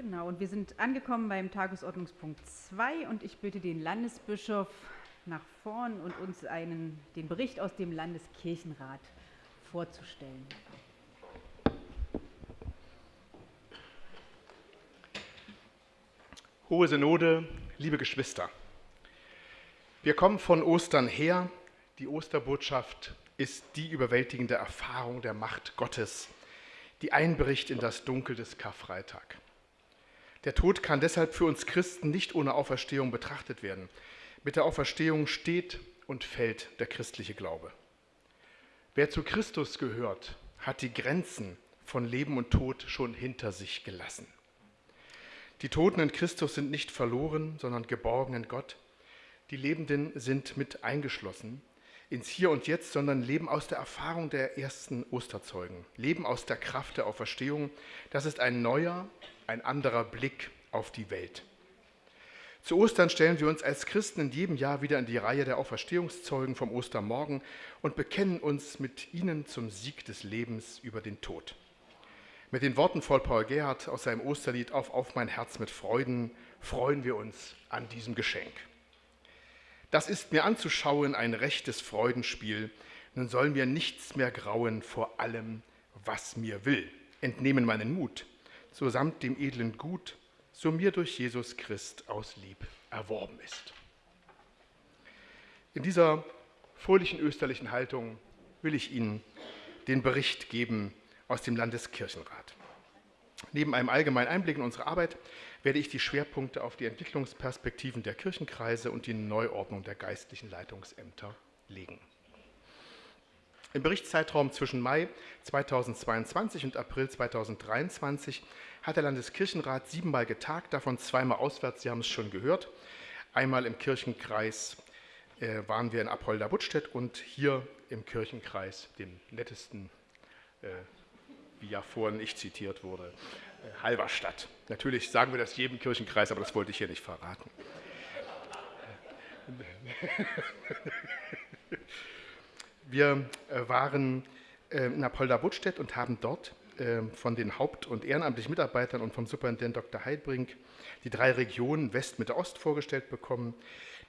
Genau, und wir sind angekommen beim Tagesordnungspunkt 2 und ich bitte den Landesbischof nach vorn und uns einen, den Bericht aus dem Landeskirchenrat vorzustellen. Hohe Synode, liebe Geschwister, wir kommen von Ostern her. Die Osterbotschaft ist die überwältigende Erfahrung der Macht Gottes, die einbricht in das Dunkel des Karfreitag. Der Tod kann deshalb für uns Christen nicht ohne Auferstehung betrachtet werden. Mit der Auferstehung steht und fällt der christliche Glaube. Wer zu Christus gehört, hat die Grenzen von Leben und Tod schon hinter sich gelassen. Die Toten in Christus sind nicht verloren, sondern geborgen in Gott. Die Lebenden sind mit eingeschlossen ins Hier und Jetzt, sondern leben aus der Erfahrung der ersten Osterzeugen, leben aus der Kraft der Auferstehung. Das ist ein neuer, ein anderer Blick auf die Welt. Zu Ostern stellen wir uns als Christen in jedem Jahr wieder in die Reihe der Auferstehungszeugen vom Ostermorgen und bekennen uns mit ihnen zum Sieg des Lebens über den Tod. Mit den Worten von Paul Gerhardt aus seinem Osterlied Auf, auf mein Herz mit Freuden freuen wir uns an diesem Geschenk. Das ist mir anzuschauen ein rechtes Freudenspiel. Nun soll mir nichts mehr grauen vor allem, was mir will. Entnehmen meinen Mut, so samt dem edlen Gut, so mir durch Jesus Christ aus Lieb erworben ist. In dieser fröhlichen österlichen Haltung will ich Ihnen den Bericht geben aus dem Landeskirchenrat. Neben einem allgemeinen Einblick in unsere Arbeit werde ich die Schwerpunkte auf die Entwicklungsperspektiven der Kirchenkreise und die Neuordnung der geistlichen Leitungsämter legen. Im Berichtszeitraum zwischen Mai 2022 und April 2023 hat der Landeskirchenrat siebenmal getagt, davon zweimal auswärts, Sie haben es schon gehört. Einmal im Kirchenkreis äh, waren wir in Apolda-Buttstedt und hier im Kirchenkreis, dem nettesten, äh, wie ja vorhin ich zitiert wurde, äh, Halberstadt. Natürlich sagen wir das jedem Kirchenkreis, aber das wollte ich hier nicht verraten. Wir äh, waren äh, in Apolda-Buttstedt und haben dort von den haupt- und ehrenamtlichen Mitarbeitern und vom Superintendent Dr. Heidbrink die drei Regionen West, Mitte, Ost vorgestellt bekommen,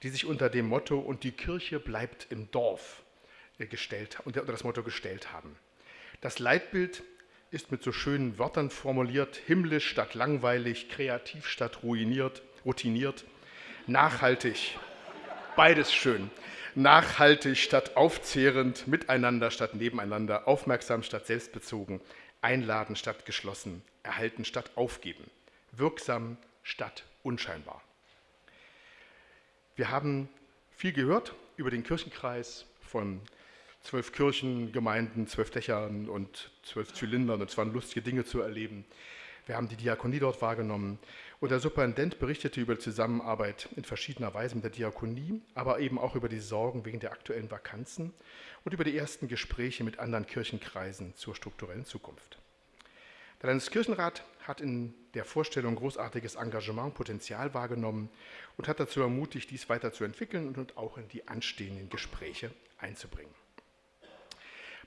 die sich unter dem Motto Und die Kirche bleibt im Dorf gestellt, unter das Motto gestellt haben. Das Leitbild ist mit so schönen Wörtern formuliert, himmlisch statt langweilig, kreativ statt ruiniert, routiniert, nachhaltig, beides schön, nachhaltig statt aufzehrend, miteinander statt nebeneinander, aufmerksam statt selbstbezogen, einladen statt geschlossen, erhalten statt aufgeben, wirksam statt unscheinbar. Wir haben viel gehört über den Kirchenkreis von zwölf Kirchengemeinden, zwölf Dächern und zwölf Zylindern. Und es waren lustige Dinge zu erleben. Wir haben die Diakonie dort wahrgenommen. Und der Superintendent berichtete über die Zusammenarbeit in verschiedener Weise mit der Diakonie, aber eben auch über die Sorgen wegen der aktuellen Vakanzen und über die ersten Gespräche mit anderen Kirchenkreisen zur strukturellen Zukunft. Der Landeskirchenrat hat in der Vorstellung großartiges Engagement, Potenzial wahrgenommen und hat dazu ermutigt, dies weiterzuentwickeln und auch in die anstehenden Gespräche einzubringen.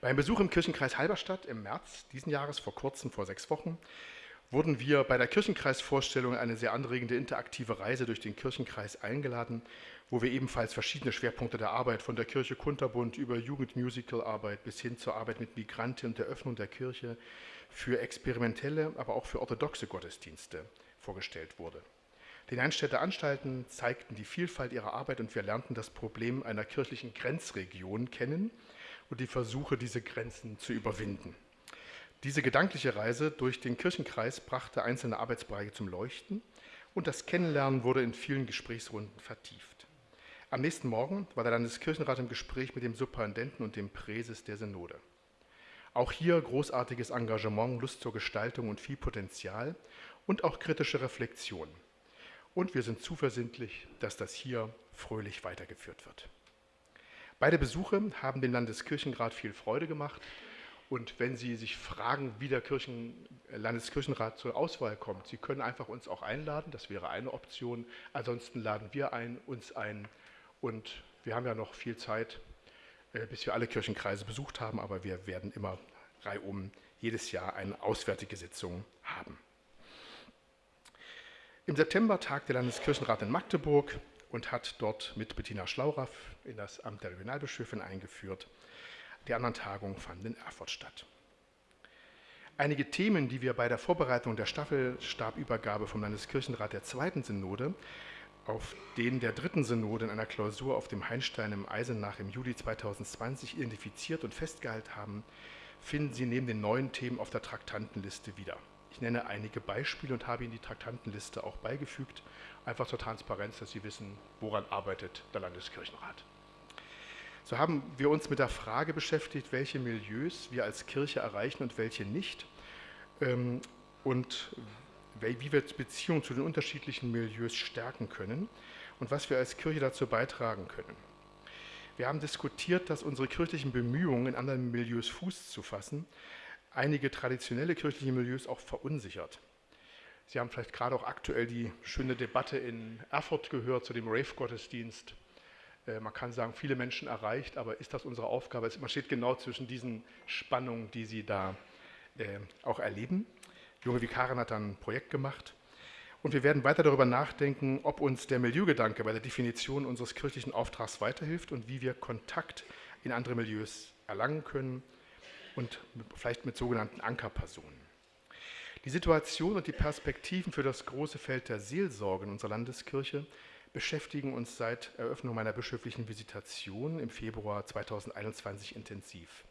Beim Besuch im Kirchenkreis Halberstadt im März diesen Jahres, vor kurzem, vor sechs Wochen, wurden wir bei der Kirchenkreisvorstellung eine sehr anregende interaktive Reise durch den Kirchenkreis eingeladen, wo wir ebenfalls verschiedene Schwerpunkte der Arbeit von der Kirche Kunterbund über Jugendmusicalarbeit bis hin zur Arbeit mit Migranten und der Öffnung der Kirche für experimentelle, aber auch für orthodoxe Gottesdienste vorgestellt wurde. Die Neinstädter Anstalten zeigten die Vielfalt ihrer Arbeit und wir lernten das Problem einer kirchlichen Grenzregion kennen – und die Versuche, diese Grenzen zu überwinden. Diese gedankliche Reise durch den Kirchenkreis brachte einzelne Arbeitsbereiche zum Leuchten und das Kennenlernen wurde in vielen Gesprächsrunden vertieft. Am nächsten Morgen war der Landeskirchenrat im Gespräch mit dem Superintendenten und dem Präses der Synode. Auch hier großartiges Engagement, Lust zur Gestaltung und viel Potenzial und auch kritische Reflexion. Und wir sind zuversichtlich, dass das hier fröhlich weitergeführt wird. Beide Besuche haben dem Landeskirchenrat viel Freude gemacht. Und wenn Sie sich fragen, wie der Kirchen, äh, Landeskirchenrat zur Auswahl kommt, Sie können einfach uns auch einladen, das wäre eine Option. Ansonsten laden wir ein, uns ein und wir haben ja noch viel Zeit, äh, bis wir alle Kirchenkreise besucht haben, aber wir werden immer reihum jedes Jahr eine auswärtige Sitzung haben. Im September tagt der Landeskirchenrat in Magdeburg und hat dort mit Bettina Schlauraff in das Amt der Regionalbischöfin eingeführt. Die anderen Tagungen fanden in Erfurt statt. Einige Themen, die wir bei der Vorbereitung der Staffelstabübergabe vom Landeskirchenrat der zweiten Synode auf den der dritten Synode in einer Klausur auf dem Heinstein im Eisenach im Juli 2020 identifiziert und festgehalten haben, finden Sie neben den neuen Themen auf der Traktantenliste wieder. Ich nenne einige Beispiele und habe Ihnen die Traktantenliste auch beigefügt, einfach zur Transparenz, dass Sie wissen, woran arbeitet der Landeskirchenrat. So haben wir uns mit der Frage beschäftigt, welche Milieus wir als Kirche erreichen und welche nicht ähm, und wie wir Beziehungen zu den unterschiedlichen Milieus stärken können und was wir als Kirche dazu beitragen können. Wir haben diskutiert, dass unsere kirchlichen Bemühungen, in anderen Milieus Fuß zu fassen, einige traditionelle kirchliche Milieus auch verunsichert. Sie haben vielleicht gerade auch aktuell die schöne Debatte in Erfurt gehört zu dem Rave-Gottesdienst. Äh, man kann sagen, viele Menschen erreicht, aber ist das unsere Aufgabe? Man steht genau zwischen diesen Spannungen, die Sie da äh, auch erleben. Junge Vikarin hat dann ein Projekt gemacht. Und wir werden weiter darüber nachdenken, ob uns der Milieugedanke bei der Definition unseres kirchlichen Auftrags weiterhilft und wie wir Kontakt in andere Milieus erlangen können und vielleicht mit sogenannten Ankerpersonen. Die Situation und die Perspektiven für das große Feld der Seelsorge in unserer Landeskirche beschäftigen uns seit Eröffnung meiner bischöflichen Visitation im Februar 2021 intensiv.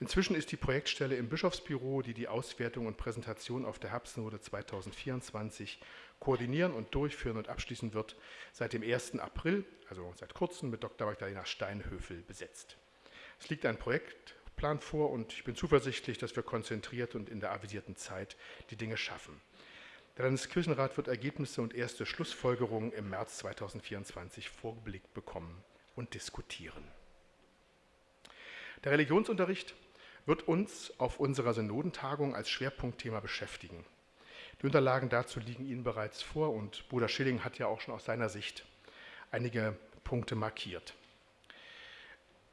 Inzwischen ist die Projektstelle im Bischofsbüro, die die Auswertung und Präsentation auf der Herbstnode 2024 koordinieren und durchführen und abschließen wird, seit dem 1. April, also seit kurzem, mit Dr. Magdalena Steinhöfel besetzt. Es liegt ein Projektplan vor und ich bin zuversichtlich, dass wir konzentriert und in der avisierten Zeit die Dinge schaffen. Der Landeskirchenrat wird Ergebnisse und erste Schlussfolgerungen im März 2024 vorgelegt bekommen und diskutieren. Der Religionsunterricht wird uns auf unserer Synodentagung als Schwerpunktthema beschäftigen. Die Unterlagen dazu liegen Ihnen bereits vor und Bruder Schilling hat ja auch schon aus seiner Sicht einige Punkte markiert.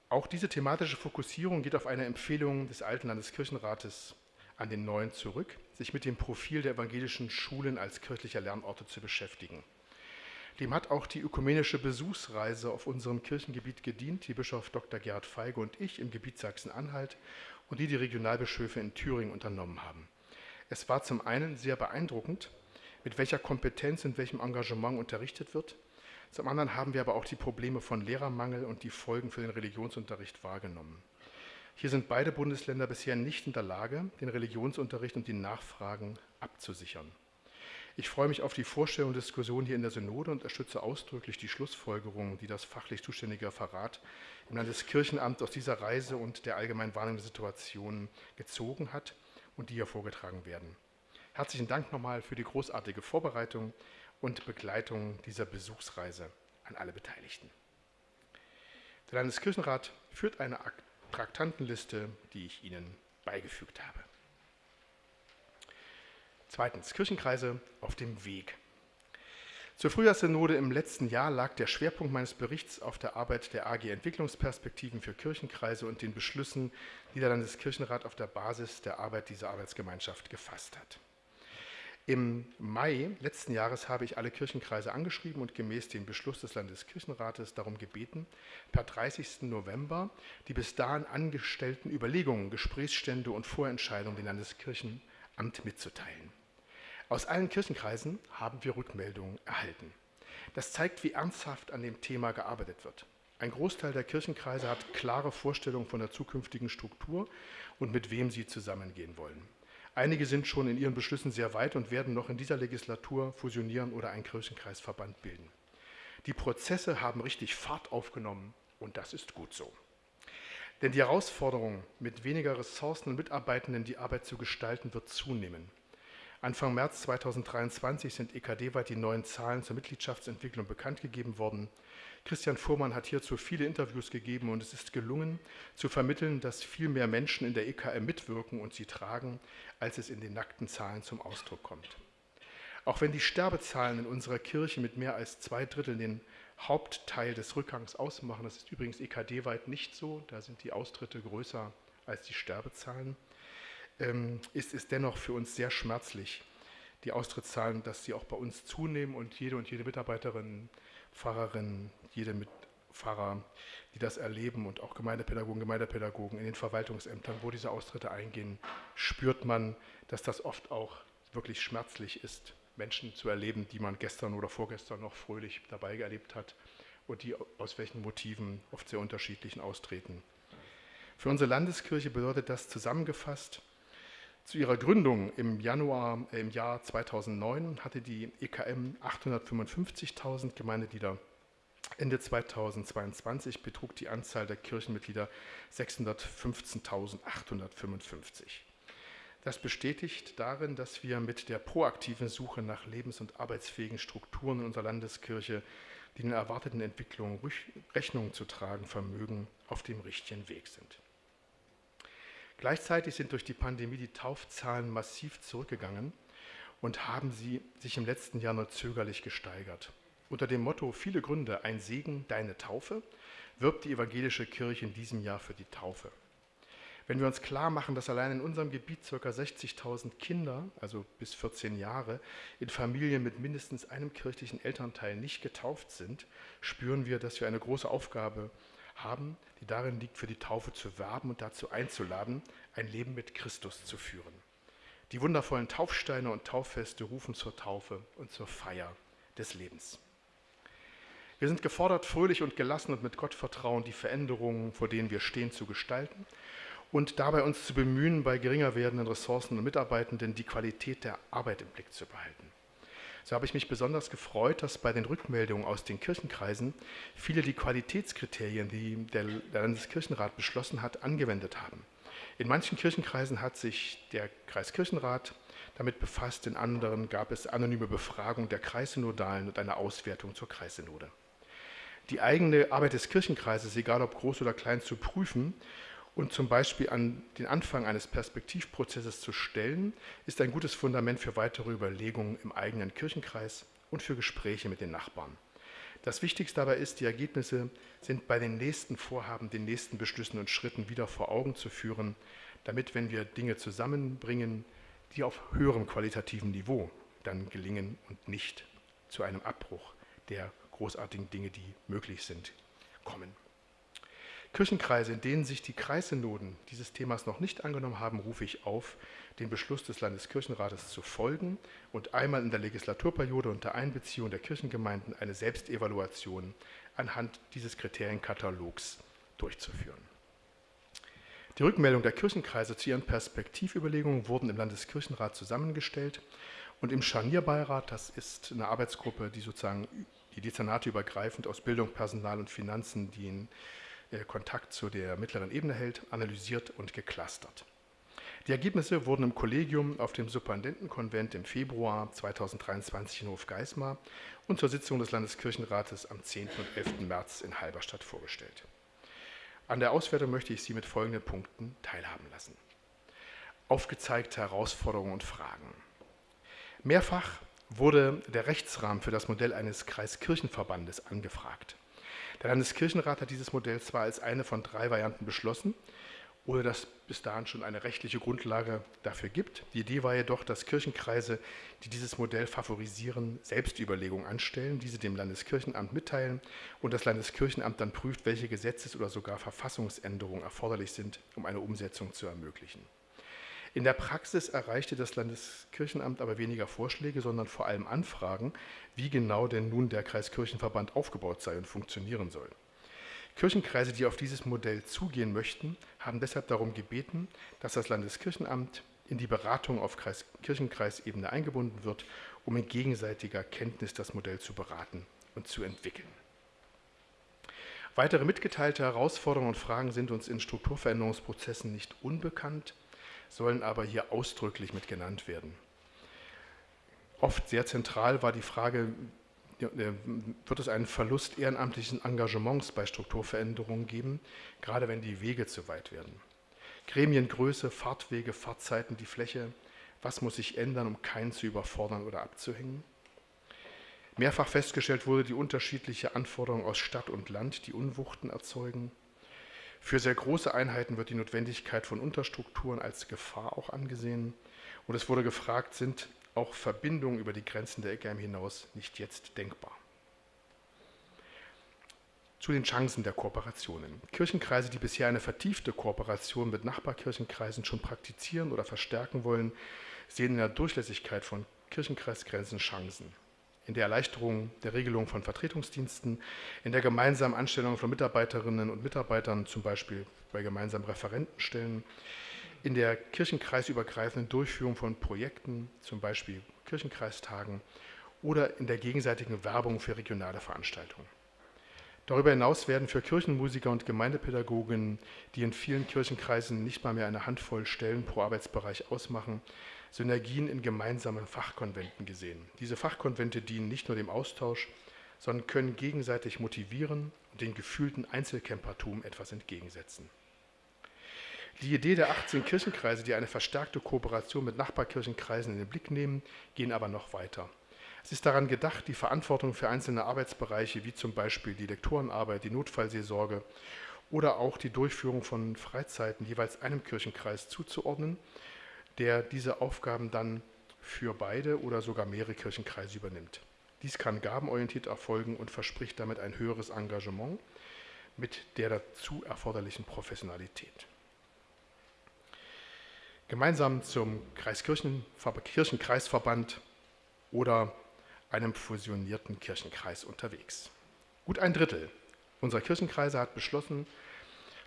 Auch diese thematische Fokussierung geht auf eine Empfehlung des alten Landeskirchenrates an den neuen zurück, sich mit dem Profil der evangelischen Schulen als kirchlicher Lernorte zu beschäftigen. Dem hat auch die ökumenische Besuchsreise auf unserem Kirchengebiet gedient, die Bischof Dr. Gerhard Feige und ich im Gebiet Sachsen-Anhalt und die die Regionalbischöfe in Thüringen unternommen haben. Es war zum einen sehr beeindruckend, mit welcher Kompetenz und welchem Engagement unterrichtet wird. Zum anderen haben wir aber auch die Probleme von Lehrermangel und die Folgen für den Religionsunterricht wahrgenommen. Hier sind beide Bundesländer bisher nicht in der Lage, den Religionsunterricht und die Nachfragen abzusichern. Ich freue mich auf die Vorstellung und Diskussion hier in der Synode und unterstütze ausdrücklich die Schlussfolgerungen, die das fachlich zuständige Referat im Landeskirchenamt aus dieser Reise und der allgemeinen Warnung der Situation gezogen hat und die hier vorgetragen werden. Herzlichen Dank nochmal für die großartige Vorbereitung und Begleitung dieser Besuchsreise an alle Beteiligten. Der Landeskirchenrat führt eine Traktantenliste, die ich Ihnen beigefügt habe. Zweitens, Kirchenkreise auf dem Weg. Zur Frühjahrssynode im letzten Jahr lag der Schwerpunkt meines Berichts auf der Arbeit der AG Entwicklungsperspektiven für Kirchenkreise und den Beschlüssen, die der Landeskirchenrat auf der Basis der Arbeit dieser Arbeitsgemeinschaft gefasst hat. Im Mai letzten Jahres habe ich alle Kirchenkreise angeschrieben und gemäß dem Beschluss des Landeskirchenrates darum gebeten, per 30. November die bis dahin angestellten Überlegungen, Gesprächsstände und Vorentscheidungen dem Landeskirchenamt mitzuteilen. Aus allen Kirchenkreisen haben wir Rückmeldungen erhalten. Das zeigt, wie ernsthaft an dem Thema gearbeitet wird. Ein Großteil der Kirchenkreise hat klare Vorstellungen von der zukünftigen Struktur und mit wem sie zusammengehen wollen. Einige sind schon in ihren Beschlüssen sehr weit und werden noch in dieser Legislatur fusionieren oder einen Kirchenkreisverband bilden. Die Prozesse haben richtig Fahrt aufgenommen und das ist gut so. Denn die Herausforderung, mit weniger Ressourcen und Mitarbeitenden die Arbeit zu gestalten, wird zunehmen. Anfang März 2023 sind EKD-weit die neuen Zahlen zur Mitgliedschaftsentwicklung bekannt gegeben worden. Christian Fuhrmann hat hierzu viele Interviews gegeben und es ist gelungen, zu vermitteln, dass viel mehr Menschen in der EKM mitwirken und sie tragen, als es in den nackten Zahlen zum Ausdruck kommt. Auch wenn die Sterbezahlen in unserer Kirche mit mehr als zwei Dritteln den Hauptteil des Rückgangs ausmachen, das ist übrigens EKD-weit nicht so, da sind die Austritte größer als die Sterbezahlen, ähm, ist es dennoch für uns sehr schmerzlich, die Austrittszahlen, dass sie auch bei uns zunehmen und jede und jede Mitarbeiterin, Pfarrerin, jede mit Pfarrer, die das erleben und auch Gemeindepädagogen, Gemeindepädagogen in den Verwaltungsämtern, wo diese Austritte eingehen, spürt man, dass das oft auch wirklich schmerzlich ist, Menschen zu erleben, die man gestern oder vorgestern noch fröhlich dabei erlebt hat und die aus welchen Motiven oft sehr unterschiedlichen austreten. Für unsere Landeskirche bedeutet das zusammengefasst, zu ihrer Gründung im Januar äh, im Jahr 2009 hatte die EKM 855.000 Gemeindeglieder. Ende 2022 betrug die Anzahl der Kirchenmitglieder 615.855. Das bestätigt darin, dass wir mit der proaktiven Suche nach lebens- und arbeitsfähigen Strukturen in unserer Landeskirche, die den erwarteten Entwicklungen Rechnung zu tragen vermögen, auf dem richtigen Weg sind. Gleichzeitig sind durch die Pandemie die Taufzahlen massiv zurückgegangen und haben sie sich im letzten Jahr nur zögerlich gesteigert. Unter dem Motto Viele Gründe, ein Segen, deine Taufe, wirbt die evangelische Kirche in diesem Jahr für die Taufe. Wenn wir uns klar machen, dass allein in unserem Gebiet ca. 60.000 Kinder, also bis 14 Jahre, in Familien mit mindestens einem kirchlichen Elternteil nicht getauft sind, spüren wir, dass wir eine große Aufgabe haben, die darin liegt, für die Taufe zu werben und dazu einzuladen, ein Leben mit Christus zu führen. Die wundervollen Taufsteine und Tauffeste rufen zur Taufe und zur Feier des Lebens. Wir sind gefordert, fröhlich und gelassen und mit Gottvertrauen die Veränderungen, vor denen wir stehen, zu gestalten und dabei uns zu bemühen, bei geringer werdenden Ressourcen und Mitarbeitenden die Qualität der Arbeit im Blick zu behalten. So habe ich mich besonders gefreut, dass bei den Rückmeldungen aus den Kirchenkreisen viele die Qualitätskriterien, die der Landeskirchenrat beschlossen hat, angewendet haben. In manchen Kirchenkreisen hat sich der Kreiskirchenrat damit befasst, in anderen gab es anonyme Befragung der Kreissynodalen und eine Auswertung zur Kreissynode. Die eigene Arbeit des Kirchenkreises, egal ob groß oder klein, zu prüfen und zum Beispiel an den Anfang eines Perspektivprozesses zu stellen, ist ein gutes Fundament für weitere Überlegungen im eigenen Kirchenkreis und für Gespräche mit den Nachbarn. Das Wichtigste dabei ist, die Ergebnisse sind bei den nächsten Vorhaben, den nächsten Beschlüssen und Schritten wieder vor Augen zu führen, damit, wenn wir Dinge zusammenbringen, die auf höherem qualitativen Niveau dann gelingen und nicht zu einem Abbruch der großartigen Dinge, die möglich sind, kommen. Kirchenkreise, in denen sich die Kreissynoden dieses Themas noch nicht angenommen haben, rufe ich auf, den Beschluss des Landeskirchenrates zu folgen und einmal in der Legislaturperiode unter Einbeziehung der Kirchengemeinden eine Selbstevaluation anhand dieses Kriterienkatalogs durchzuführen. Die Rückmeldung der Kirchenkreise zu ihren Perspektivüberlegungen wurden im Landeskirchenrat zusammengestellt und im Scharnierbeirat, das ist eine Arbeitsgruppe, die sozusagen die Dezernate übergreifend aus Bildung, Personal und Finanzen, die in äh, Kontakt zu der mittleren Ebene hält, analysiert und geclustert. Die Ergebnisse wurden im Kollegium auf dem Superintendentenkonvent im Februar 2023 in Hofgeismar und zur Sitzung des Landeskirchenrates am 10. und 11. März in Halberstadt vorgestellt. An der Auswertung möchte ich Sie mit folgenden Punkten teilhaben lassen. Aufgezeigte Herausforderungen und Fragen. Mehrfach wurde der Rechtsrahmen für das Modell eines Kreiskirchenverbandes angefragt. Der Landeskirchenrat hat dieses Modell zwar als eine von drei Varianten beschlossen, ohne dass bis dahin schon eine rechtliche Grundlage dafür gibt. Die Idee war jedoch, dass Kirchenkreise, die dieses Modell favorisieren, Selbstüberlegungen anstellen, diese dem Landeskirchenamt mitteilen und das Landeskirchenamt dann prüft, welche Gesetzes- oder sogar Verfassungsänderungen erforderlich sind, um eine Umsetzung zu ermöglichen. In der Praxis erreichte das Landeskirchenamt aber weniger Vorschläge, sondern vor allem Anfragen, wie genau denn nun der Kreiskirchenverband aufgebaut sei und funktionieren soll. Kirchenkreise, die auf dieses Modell zugehen möchten, haben deshalb darum gebeten, dass das Landeskirchenamt in die Beratung auf Kreis Kirchenkreisebene eingebunden wird, um in gegenseitiger Kenntnis das Modell zu beraten und zu entwickeln. Weitere mitgeteilte Herausforderungen und Fragen sind uns in Strukturveränderungsprozessen nicht unbekannt sollen aber hier ausdrücklich mit genannt werden. Oft sehr zentral war die Frage, wird es einen Verlust ehrenamtlichen Engagements bei Strukturveränderungen geben, gerade wenn die Wege zu weit werden. Gremiengröße, Fahrtwege, Fahrtzeiten, die Fläche, was muss sich ändern, um keinen zu überfordern oder abzuhängen? Mehrfach festgestellt wurde die unterschiedliche Anforderung aus Stadt und Land, die Unwuchten erzeugen. Für sehr große Einheiten wird die Notwendigkeit von Unterstrukturen als Gefahr auch angesehen. Und es wurde gefragt, sind auch Verbindungen über die Grenzen der EGM hinaus nicht jetzt denkbar. Zu den Chancen der Kooperationen. Kirchenkreise, die bisher eine vertiefte Kooperation mit Nachbarkirchenkreisen schon praktizieren oder verstärken wollen, sehen in der Durchlässigkeit von Kirchenkreisgrenzen Chancen. In der Erleichterung der Regelung von Vertretungsdiensten, in der gemeinsamen Anstellung von Mitarbeiterinnen und Mitarbeitern, zum Beispiel bei gemeinsamen Referentenstellen, in der kirchenkreisübergreifenden Durchführung von Projekten, zum Beispiel Kirchenkreistagen, oder in der gegenseitigen Werbung für regionale Veranstaltungen. Darüber hinaus werden für Kirchenmusiker und Gemeindepädagogen, die in vielen Kirchenkreisen nicht mal mehr eine Handvoll Stellen pro Arbeitsbereich ausmachen, Synergien in gemeinsamen Fachkonventen gesehen. Diese Fachkonvente dienen nicht nur dem Austausch, sondern können gegenseitig motivieren und den gefühlten Einzelkämpertum etwas entgegensetzen. Die Idee der 18 Kirchenkreise, die eine verstärkte Kooperation mit Nachbarkirchenkreisen in den Blick nehmen, gehen aber noch weiter. Es ist daran gedacht, die Verantwortung für einzelne Arbeitsbereiche, wie zum Beispiel die Lektorenarbeit, die Notfallseelsorge oder auch die Durchführung von Freizeiten jeweils einem Kirchenkreis zuzuordnen, der diese Aufgaben dann für beide oder sogar mehrere Kirchenkreise übernimmt. Dies kann gabenorientiert erfolgen und verspricht damit ein höheres Engagement mit der dazu erforderlichen Professionalität. Gemeinsam zum Kirchenkreisverband oder einem fusionierten Kirchenkreis unterwegs. Gut ein Drittel unserer Kirchenkreise hat beschlossen,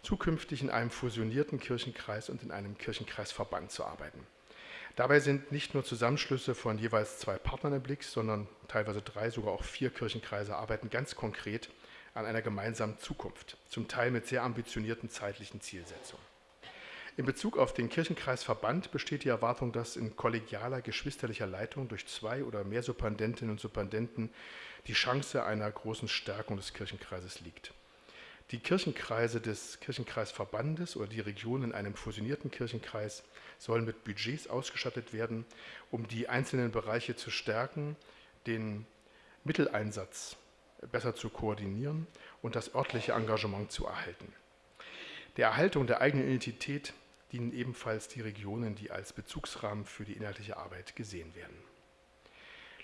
zukünftig in einem fusionierten Kirchenkreis und in einem Kirchenkreisverband zu arbeiten. Dabei sind nicht nur Zusammenschlüsse von jeweils zwei Partnern im Blick, sondern teilweise drei, sogar auch vier Kirchenkreise arbeiten ganz konkret an einer gemeinsamen Zukunft, zum Teil mit sehr ambitionierten zeitlichen Zielsetzungen. In Bezug auf den Kirchenkreisverband besteht die Erwartung, dass in kollegialer, geschwisterlicher Leitung durch zwei oder mehr Superdentinnen und Superdenten die Chance einer großen Stärkung des Kirchenkreises liegt. Die Kirchenkreise des Kirchenkreisverbandes oder die Regionen in einem fusionierten Kirchenkreis sollen mit Budgets ausgestattet werden, um die einzelnen Bereiche zu stärken, den Mitteleinsatz besser zu koordinieren und das örtliche Engagement zu erhalten. Der Erhaltung der eigenen Identität dienen ebenfalls die Regionen, die als Bezugsrahmen für die inhaltliche Arbeit gesehen werden.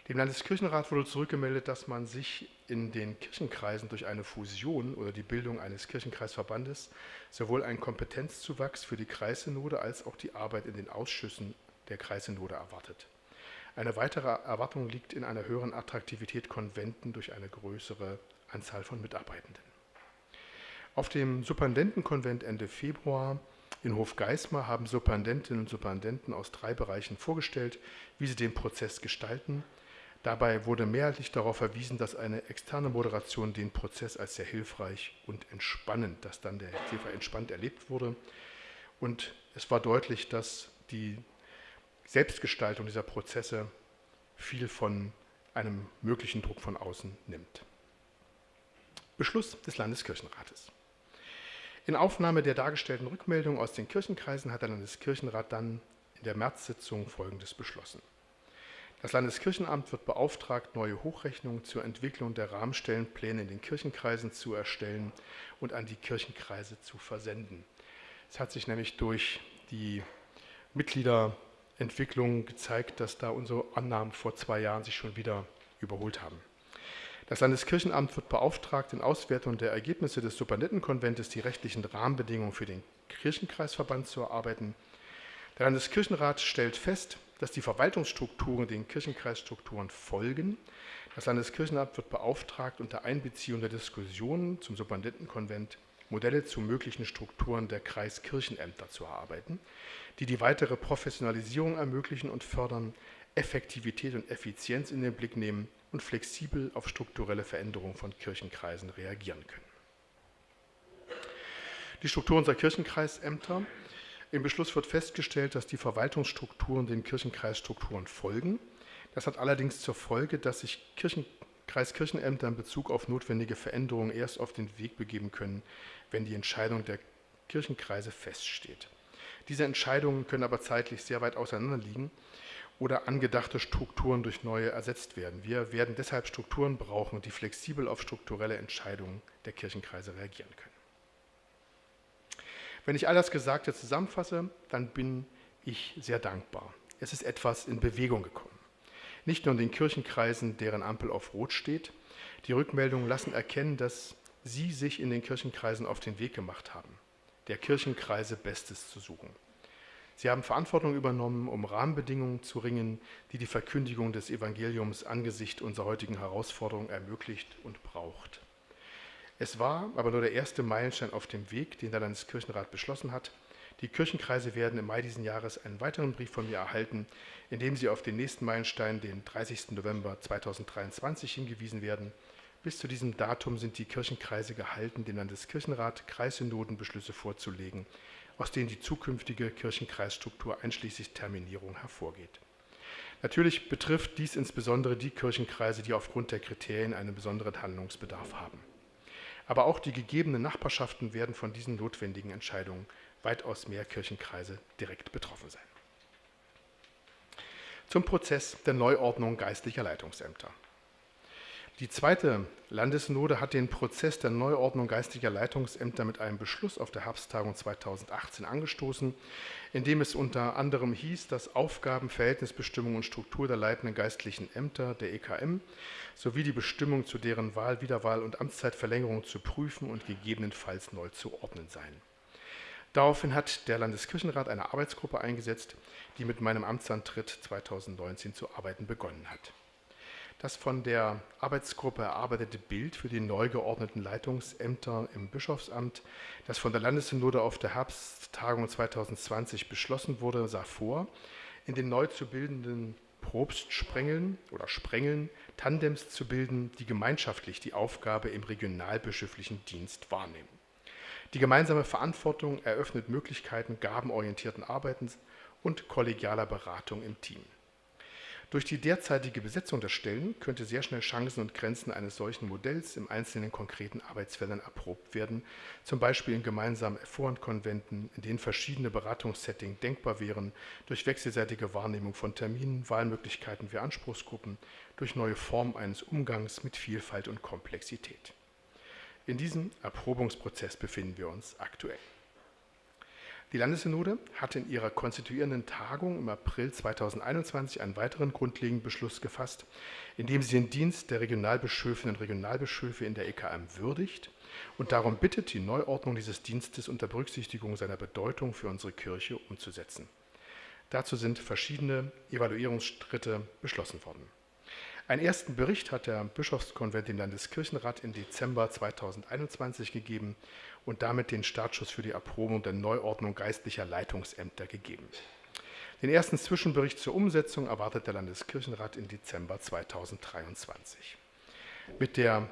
Dem Landeskirchenrat wurde zurückgemeldet, dass man sich in den Kirchenkreisen durch eine Fusion oder die Bildung eines Kirchenkreisverbandes sowohl einen Kompetenzzuwachs für die Kreissynode als auch die Arbeit in den Ausschüssen der Kreissynode erwartet. Eine weitere Erwartung liegt in einer höheren Attraktivität Konventen durch eine größere Anzahl von Mitarbeitenden. Auf dem Superintendentenkonvent Ende Februar in Hofgeismar haben Superintendentinnen und Superintendenten aus drei Bereichen vorgestellt, wie sie den Prozess gestalten. Dabei wurde mehrheitlich darauf verwiesen, dass eine externe Moderation den Prozess als sehr hilfreich und entspannend, dass dann der sehr entspannt erlebt wurde. Und es war deutlich, dass die Selbstgestaltung dieser Prozesse viel von einem möglichen Druck von außen nimmt. Beschluss des Landeskirchenrates. In Aufnahme der dargestellten Rückmeldung aus den Kirchenkreisen hat der Landeskirchenrat dann in der März-Sitzung Folgendes beschlossen. Das Landeskirchenamt wird beauftragt, neue Hochrechnungen zur Entwicklung der Rahmenstellenpläne in den Kirchenkreisen zu erstellen und an die Kirchenkreise zu versenden. Es hat sich nämlich durch die Mitgliederentwicklung gezeigt, dass da unsere Annahmen vor zwei Jahren sich schon wieder überholt haben. Das Landeskirchenamt wird beauftragt, in Auswertung der Ergebnisse des Supernettenkonventes die rechtlichen Rahmenbedingungen für den Kirchenkreisverband zu erarbeiten. Der Landeskirchenrat stellt fest, dass die Verwaltungsstrukturen den Kirchenkreisstrukturen folgen. Das Landeskirchenamt wird beauftragt, unter Einbeziehung der Diskussionen zum Supernettenkonvent Modelle zu möglichen Strukturen der Kreiskirchenämter zu erarbeiten, die die weitere Professionalisierung ermöglichen und fördern, Effektivität und Effizienz in den Blick nehmen und flexibel auf strukturelle Veränderungen von Kirchenkreisen reagieren können. Die Struktur unserer Kirchenkreisämter. Im Beschluss wird festgestellt, dass die Verwaltungsstrukturen den Kirchenkreisstrukturen folgen. Das hat allerdings zur Folge, dass sich Kirchen, Kreiskirchenämter in Bezug auf notwendige Veränderungen erst auf den Weg begeben können, wenn die Entscheidung der Kirchenkreise feststeht. Diese Entscheidungen können aber zeitlich sehr weit auseinander liegen oder angedachte Strukturen durch neue ersetzt werden. Wir werden deshalb Strukturen brauchen, die flexibel auf strukturelle Entscheidungen der Kirchenkreise reagieren können. Wenn ich all das Gesagte zusammenfasse, dann bin ich sehr dankbar. Es ist etwas in Bewegung gekommen. nicht nur in den Kirchenkreisen, deren Ampel auf Rot steht. Die Rückmeldungen lassen erkennen, dass Sie sich in den Kirchenkreisen auf den Weg gemacht haben, der Kirchenkreise Bestes zu suchen. Sie haben Verantwortung übernommen, um Rahmenbedingungen zu ringen, die die Verkündigung des Evangeliums angesichts unserer heutigen Herausforderungen ermöglicht und braucht. Es war aber nur der erste Meilenstein auf dem Weg, den der Landeskirchenrat beschlossen hat. Die Kirchenkreise werden im Mai diesen Jahres einen weiteren Brief von mir erhalten, in dem sie auf den nächsten Meilenstein, den 30. November 2023, hingewiesen werden. Bis zu diesem Datum sind die Kirchenkreise gehalten, dem Landeskirchenrat Kreissynodenbeschlüsse vorzulegen, aus denen die zukünftige Kirchenkreisstruktur einschließlich Terminierung hervorgeht. Natürlich betrifft dies insbesondere die Kirchenkreise, die aufgrund der Kriterien einen besonderen Handlungsbedarf haben. Aber auch die gegebenen Nachbarschaften werden von diesen notwendigen Entscheidungen weitaus mehr Kirchenkreise direkt betroffen sein. Zum Prozess der Neuordnung geistlicher Leitungsämter. Die zweite Landesnode hat den Prozess der Neuordnung geistlicher Leitungsämter mit einem Beschluss auf der Herbsttagung 2018 angestoßen, in dem es unter anderem hieß, dass Aufgaben, Verhältnisbestimmung und Struktur der leitenden geistlichen Ämter der EKM sowie die Bestimmung zu deren Wahl, Wiederwahl und Amtszeitverlängerung zu prüfen und gegebenenfalls neu zu ordnen seien. Daraufhin hat der Landeskirchenrat eine Arbeitsgruppe eingesetzt, die mit meinem Amtsantritt 2019 zu arbeiten begonnen hat. Das von der Arbeitsgruppe erarbeitete Bild für die neu geordneten Leitungsämter im Bischofsamt, das von der Landessynode auf der Herbsttagung 2020 beschlossen wurde, sah vor, in den neu zu bildenden Probstsprengeln oder Sprengeln Tandems zu bilden, die gemeinschaftlich die Aufgabe im regionalbischöflichen Dienst wahrnehmen. Die gemeinsame Verantwortung eröffnet Möglichkeiten gabenorientierten Arbeitens und kollegialer Beratung im Team. Durch die derzeitige Besetzung der Stellen könnte sehr schnell Chancen und Grenzen eines solchen Modells im einzelnen konkreten Arbeitsfeldern erprobt werden, zum Beispiel in gemeinsamen Vorhandkonventen, in denen verschiedene Beratungssettings denkbar wären, durch wechselseitige Wahrnehmung von Terminen, Wahlmöglichkeiten für Anspruchsgruppen, durch neue Formen eines Umgangs mit Vielfalt und Komplexität. In diesem Erprobungsprozess befinden wir uns aktuell. Die Landessynode hat in ihrer konstituierenden Tagung im April 2021 einen weiteren grundlegenden Beschluss gefasst, in dem sie den Dienst der Regionalbischöfinnen und Regionalbischöfe in der EKM würdigt und darum bittet, die Neuordnung dieses Dienstes unter Berücksichtigung seiner Bedeutung für unsere Kirche umzusetzen. Dazu sind verschiedene Evaluierungsschritte beschlossen worden. Einen ersten Bericht hat der Bischofskonvent dem Landeskirchenrat im Dezember 2021 gegeben und damit den Startschuss für die Erprobung der Neuordnung geistlicher Leitungsämter gegeben. Den ersten Zwischenbericht zur Umsetzung erwartet der Landeskirchenrat im Dezember 2023. Mit der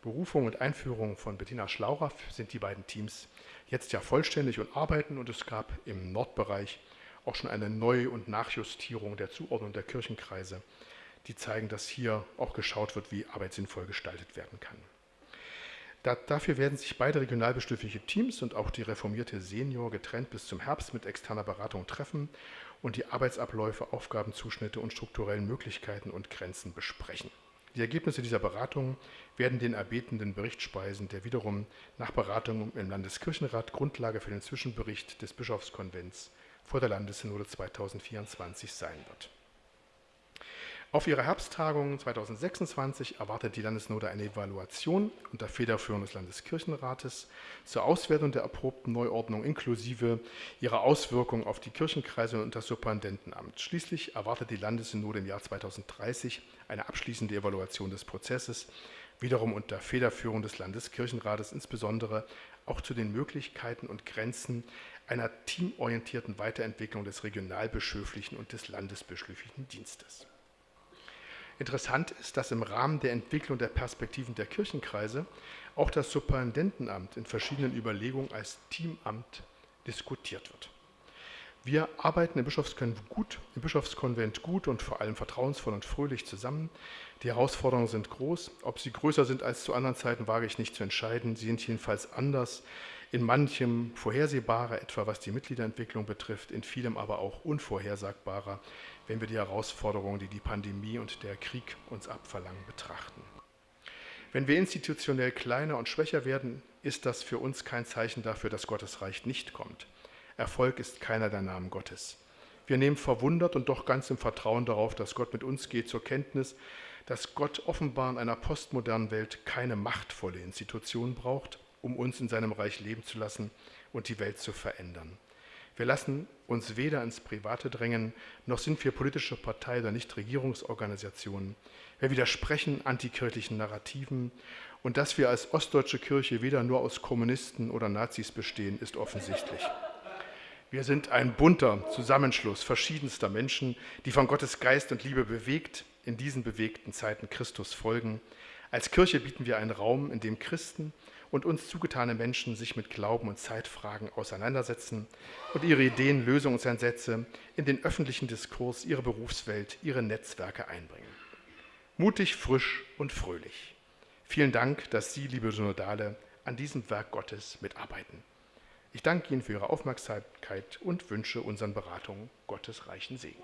Berufung und Einführung von Bettina Schlaurer sind die beiden Teams jetzt ja vollständig und arbeiten und es gab im Nordbereich auch schon eine Neu- und Nachjustierung der Zuordnung der Kirchenkreise, die zeigen, dass hier auch geschaut wird, wie Arbeit sinnvoll gestaltet werden kann. Da, dafür werden sich beide regionalbestimmliche Teams und auch die reformierte Senior getrennt bis zum Herbst mit externer Beratung treffen und die Arbeitsabläufe, Aufgabenzuschnitte und strukturellen Möglichkeiten und Grenzen besprechen. Die Ergebnisse dieser Beratung werden den erbetenden Bericht speisen, der wiederum nach Beratung im Landeskirchenrat Grundlage für den Zwischenbericht des Bischofskonvents vor der Landessynode 2024 sein wird. Auf ihrer Herbsttagung 2026 erwartet die Landesnode eine Evaluation unter Federführung des Landeskirchenrates zur Auswertung der erprobten Neuordnung inklusive ihrer Auswirkungen auf die Kirchenkreise und das Superintendenamt. Schließlich erwartet die Landessynode im Jahr 2030 eine abschließende Evaluation des Prozesses, wiederum unter Federführung des Landeskirchenrates, insbesondere auch zu den Möglichkeiten und Grenzen einer teamorientierten Weiterentwicklung des regionalbischöflichen und des landesbischöflichen Dienstes. Interessant ist, dass im Rahmen der Entwicklung der Perspektiven der Kirchenkreise auch das Superintendenamt in verschiedenen Überlegungen als Teamamt diskutiert wird. Wir arbeiten im Bischofskonvent gut, im Bischofskonvent gut und vor allem vertrauensvoll und fröhlich zusammen. Die Herausforderungen sind groß. Ob sie größer sind als zu anderen Zeiten, wage ich nicht zu entscheiden. Sie sind jedenfalls anders, in manchem vorhersehbarer, etwa was die Mitgliederentwicklung betrifft, in vielem aber auch unvorhersagbarer, wenn wir die Herausforderungen, die die Pandemie und der Krieg uns abverlangen, betrachten. Wenn wir institutionell kleiner und schwächer werden, ist das für uns kein Zeichen dafür, dass Gottes Reich nicht kommt. Erfolg ist keiner der Namen Gottes. Wir nehmen verwundert und doch ganz im Vertrauen darauf, dass Gott mit uns geht, zur Kenntnis, dass Gott offenbar in einer postmodernen Welt keine machtvolle Institution braucht, um uns in seinem Reich leben zu lassen und die Welt zu verändern. Wir lassen uns weder ins Private drängen, noch sind wir politische Partei oder Nichtregierungsorganisationen. Wir widersprechen antikirchlichen Narrativen und dass wir als ostdeutsche Kirche weder nur aus Kommunisten oder Nazis bestehen, ist offensichtlich. Wir sind ein bunter Zusammenschluss verschiedenster Menschen, die von Gottes Geist und Liebe bewegt, in diesen bewegten Zeiten Christus folgen. Als Kirche bieten wir einen Raum, in dem Christen und uns zugetane Menschen sich mit Glauben und Zeitfragen auseinandersetzen und ihre Ideen, Lösungsansätze in den öffentlichen Diskurs, ihre Berufswelt, ihre Netzwerke einbringen. Mutig, frisch und fröhlich. Vielen Dank, dass Sie, liebe Synodale, an diesem Werk Gottes mitarbeiten. Ich danke Ihnen für Ihre Aufmerksamkeit und wünsche unseren Beratungen Gottes reichen Segen.